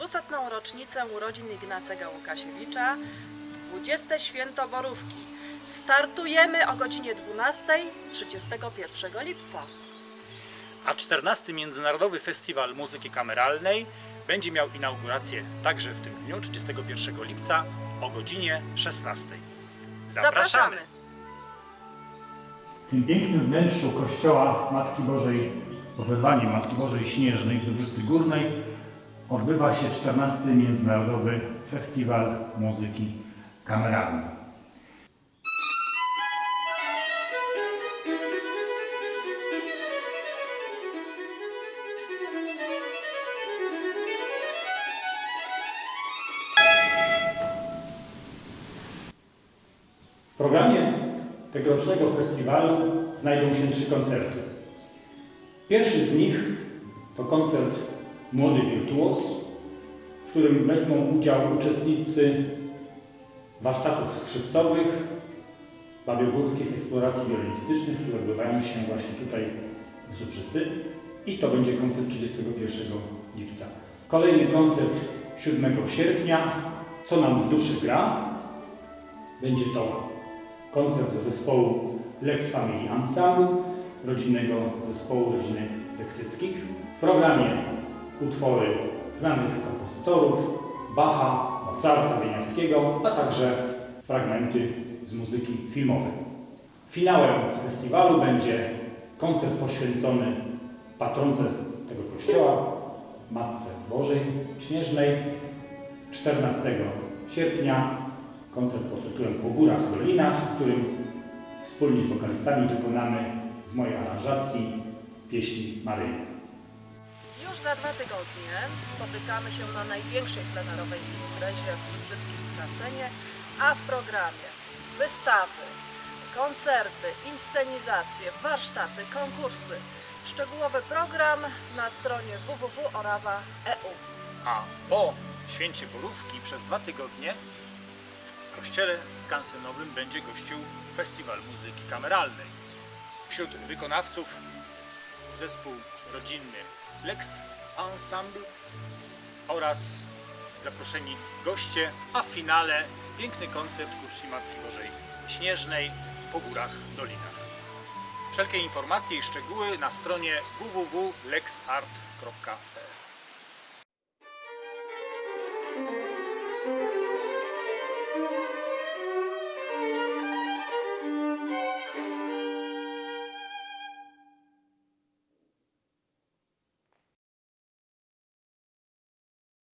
200. rocznicę urodzin Ignacego Łukasiewicza, 20. święto Borówki. Startujemy o godzinie 12 31 lipca. A 14. Międzynarodowy Festiwal Muzyki Kameralnej będzie miał inaugurację także w tym dniu, 31 lipca o godzinie 16. Zapraszamy! W tym pięknym wnętrzu kościoła Matki Bożej, wezwaniem Matki Bożej Śnieżnej w Dobrzycy Górnej odbywa się 14. Międzynarodowy Festiwal Muzyki Kameralnej. W programie tegorocznego festiwalu znajdą się trzy koncerty. Pierwszy z nich to koncert Młody Wirtuos, w którym wezmą udział uczestnicy warsztatów skrzypcowych, babiogórskich eksploracji wiolinistycznych, które odbywają się właśnie tutaj w Zubrzycy i to będzie koncert 31 lipca. Kolejny koncert 7 sierpnia, Co nam w duszy gra. Będzie to koncert zespołu Lex Family Ensemble, rodzinnego zespołu rodziny Leksyckich. W programie utwory znanych kompozytorów Bacha, Mozarta, Wieniawskiego, a także fragmenty z muzyki filmowej. Finałem festiwalu będzie koncert poświęcony patronce tego kościoła, Matce Bożej Śnieżnej, 14 sierpnia koncert pod tytułem Po górach, dolinach, w którym wspólnie z wokalistami wykonamy w mojej aranżacji pieśni Maryi. Za dwa tygodnie spotykamy się na największej plenerowej imprezie w Zubrzyckim Skansenie, a w programie wystawy, koncerty, inscenizacje, warsztaty, konkursy. Szczegółowy program na stronie www.orawa.eu. A po święcie Borówki przez dwa tygodnie w kościele skansenowym będzie gościł Festiwal Muzyki Kameralnej. Wśród wykonawców zespół rodzinny Lex Ensemble oraz zaproszeni goście, a w finale piękny koncert ku czci Matki Bożej Śnieżnej po górach, dolinach. Wszelkie informacje i szczegóły na stronie www.lexart.pl